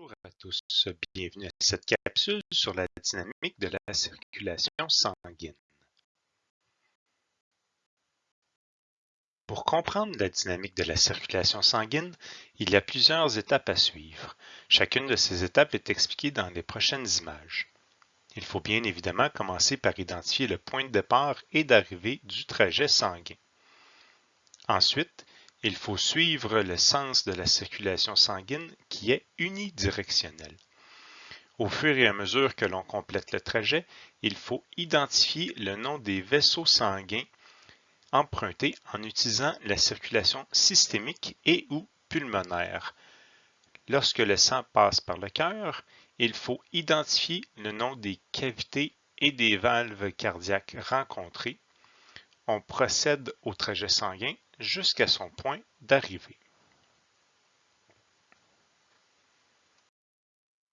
Bonjour à tous, bienvenue à cette capsule sur la dynamique de la circulation sanguine. Pour comprendre la dynamique de la circulation sanguine, il y a plusieurs étapes à suivre. Chacune de ces étapes est expliquée dans les prochaines images. Il faut bien évidemment commencer par identifier le point de départ et d'arrivée du trajet sanguin. Ensuite, il faut suivre le sens de la circulation sanguine qui est unidirectionnel. Au fur et à mesure que l'on complète le trajet, il faut identifier le nom des vaisseaux sanguins empruntés en utilisant la circulation systémique et ou pulmonaire. Lorsque le sang passe par le cœur, il faut identifier le nom des cavités et des valves cardiaques rencontrées. On procède au trajet sanguin jusqu'à son point d'arrivée.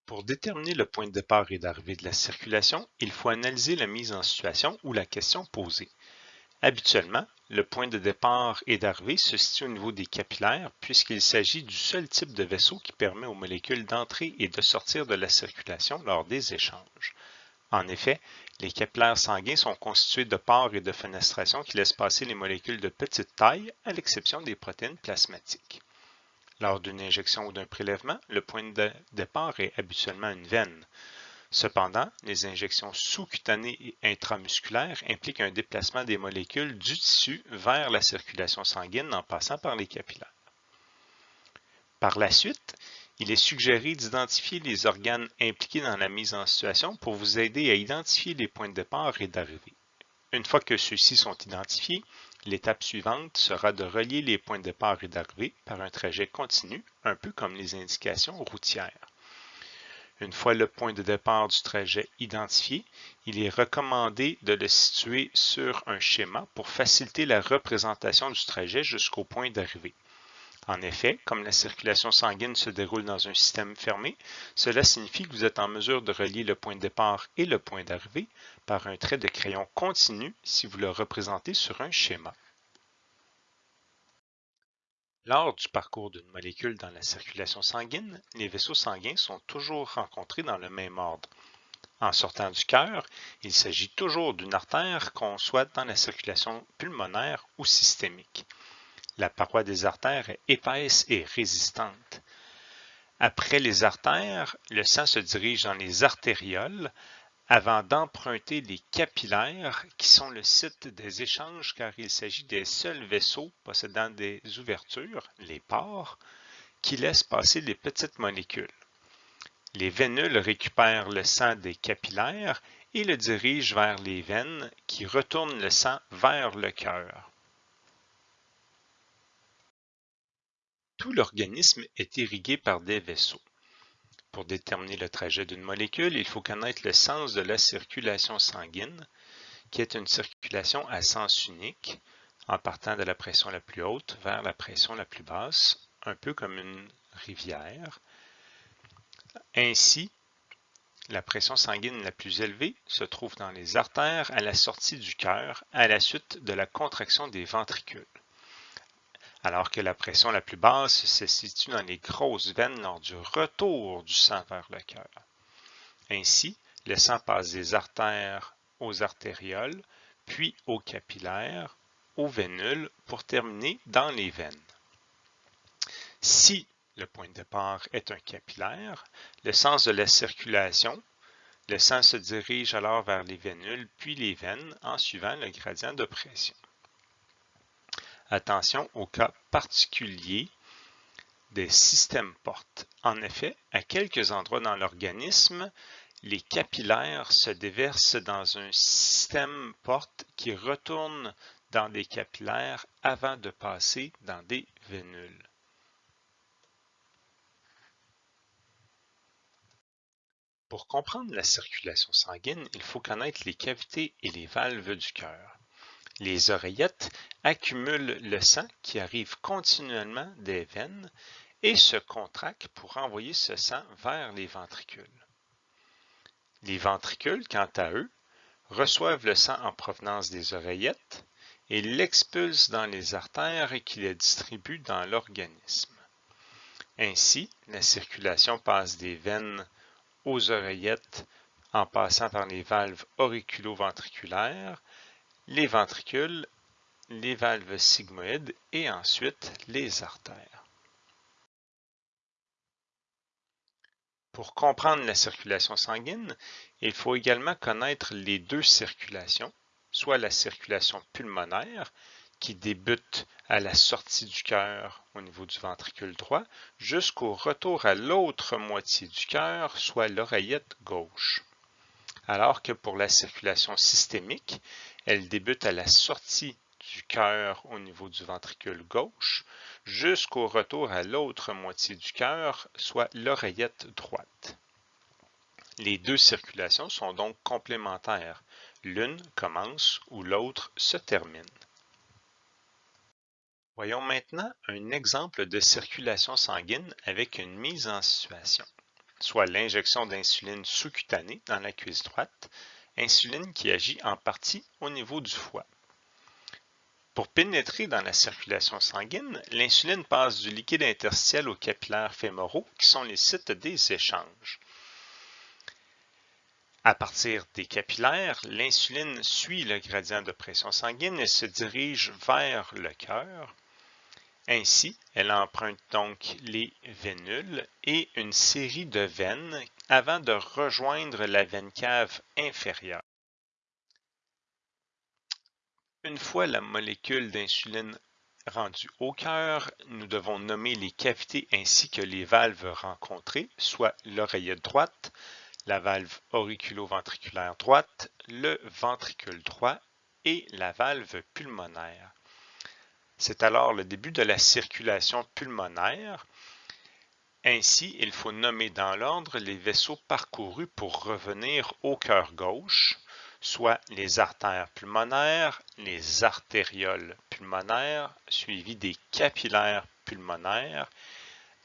Pour déterminer le point de départ et d'arrivée de la circulation, il faut analyser la mise en situation ou la question posée. Habituellement, le point de départ et d'arrivée se situe au niveau des capillaires puisqu'il s'agit du seul type de vaisseau qui permet aux molécules d'entrer et de sortir de la circulation lors des échanges. En effet, les capillaires sanguins sont constitués de pores et de fenestrations qui laissent passer les molécules de petite taille, à l'exception des protéines plasmatiques. Lors d'une injection ou d'un prélèvement, le point de départ est habituellement une veine. Cependant, les injections sous-cutanées et intramusculaires impliquent un déplacement des molécules du tissu vers la circulation sanguine en passant par les capillaires. Par la suite, il est suggéré d'identifier les organes impliqués dans la mise en situation pour vous aider à identifier les points de départ et d'arrivée. Une fois que ceux-ci sont identifiés, l'étape suivante sera de relier les points de départ et d'arrivée par un trajet continu, un peu comme les indications routières. Une fois le point de départ du trajet identifié, il est recommandé de le situer sur un schéma pour faciliter la représentation du trajet jusqu'au point d'arrivée. En effet, comme la circulation sanguine se déroule dans un système fermé, cela signifie que vous êtes en mesure de relier le point de départ et le point d'arrivée par un trait de crayon continu si vous le représentez sur un schéma. Lors du parcours d'une molécule dans la circulation sanguine, les vaisseaux sanguins sont toujours rencontrés dans le même ordre. En sortant du cœur, il s'agit toujours d'une artère qu'on soit dans la circulation pulmonaire ou systémique. La paroi des artères est épaisse et résistante. Après les artères, le sang se dirige dans les artérioles avant d'emprunter les capillaires qui sont le site des échanges car il s'agit des seuls vaisseaux possédant des ouvertures, les pores, qui laissent passer les petites molécules. Les vénules récupèrent le sang des capillaires et le dirigent vers les veines qui retournent le sang vers le cœur. Tout l'organisme est irrigué par des vaisseaux. Pour déterminer le trajet d'une molécule, il faut connaître le sens de la circulation sanguine, qui est une circulation à sens unique, en partant de la pression la plus haute vers la pression la plus basse, un peu comme une rivière. Ainsi, la pression sanguine la plus élevée se trouve dans les artères à la sortie du cœur à la suite de la contraction des ventricules alors que la pression la plus basse se situe dans les grosses veines lors du retour du sang vers le cœur. Ainsi, le sang passe des artères aux artérioles, puis aux capillaires, aux vénules, pour terminer dans les veines. Si le point de départ est un capillaire, le sens de la circulation, le sang se dirige alors vers les vénules puis les veines en suivant le gradient de pression. Attention au cas particulier des systèmes portes. En effet, à quelques endroits dans l'organisme, les capillaires se déversent dans un système porte qui retourne dans des capillaires avant de passer dans des vénules. Pour comprendre la circulation sanguine, il faut connaître les cavités et les valves du cœur. Les oreillettes accumulent le sang qui arrive continuellement des veines et se contractent pour envoyer ce sang vers les ventricules. Les ventricules, quant à eux, reçoivent le sang en provenance des oreillettes et l'expulsent dans les artères qui les distribuent dans l'organisme. Ainsi, la circulation passe des veines aux oreillettes en passant par les valves auriculo-ventriculaires, les ventricules, les valves sigmoïdes et ensuite les artères. Pour comprendre la circulation sanguine, il faut également connaître les deux circulations, soit la circulation pulmonaire, qui débute à la sortie du cœur au niveau du ventricule droit, jusqu'au retour à l'autre moitié du cœur, soit l'oreillette gauche. Alors que pour la circulation systémique, elle débute à la sortie du cœur au niveau du ventricule gauche, jusqu'au retour à l'autre moitié du cœur, soit l'oreillette droite. Les deux circulations sont donc complémentaires. L'une commence où l'autre se termine. Voyons maintenant un exemple de circulation sanguine avec une mise en situation, soit l'injection d'insuline sous-cutanée dans la cuisse droite, insuline qui agit en partie au niveau du foie. Pour pénétrer dans la circulation sanguine, l'insuline passe du liquide interstitiel aux capillaires fémoraux qui sont les sites des échanges. À partir des capillaires, l'insuline suit le gradient de pression sanguine et se dirige vers le cœur, ainsi, elle emprunte donc les vénules et une série de veines avant de rejoindre la veine cave inférieure. Une fois la molécule d'insuline rendue au cœur, nous devons nommer les cavités ainsi que les valves rencontrées, soit l'oreillette droite, la valve auriculo-ventriculaire droite, le ventricule droit et la valve pulmonaire. C'est alors le début de la circulation pulmonaire. Ainsi, il faut nommer dans l'ordre les vaisseaux parcourus pour revenir au cœur gauche, soit les artères pulmonaires, les artérioles pulmonaires, suivies des capillaires pulmonaires,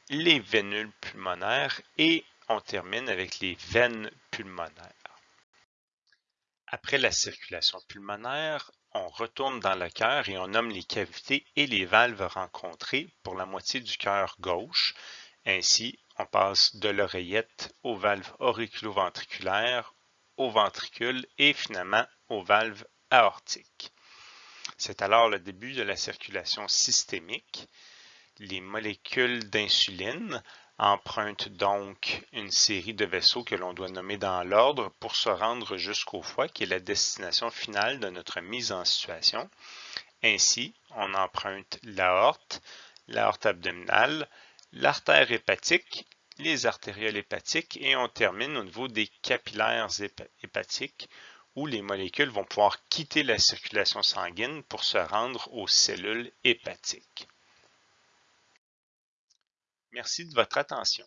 les vénules pulmonaires et on termine avec les veines pulmonaires. Après la circulation pulmonaire, on retourne dans le cœur et on nomme les cavités et les valves rencontrées pour la moitié du cœur gauche. Ainsi, on passe de l'oreillette aux valves auriculo-ventriculaires, au ventricule et finalement aux valves aortiques. C'est alors le début de la circulation systémique. Les molécules d'insuline emprunte donc une série de vaisseaux que l'on doit nommer dans l'ordre pour se rendre jusqu'au foie, qui est la destination finale de notre mise en situation. Ainsi, on emprunte l'aorte, l'aorte abdominale, l'artère hépatique, les artérioles hépatiques et on termine au niveau des capillaires hépatiques où les molécules vont pouvoir quitter la circulation sanguine pour se rendre aux cellules hépatiques. Merci de votre attention.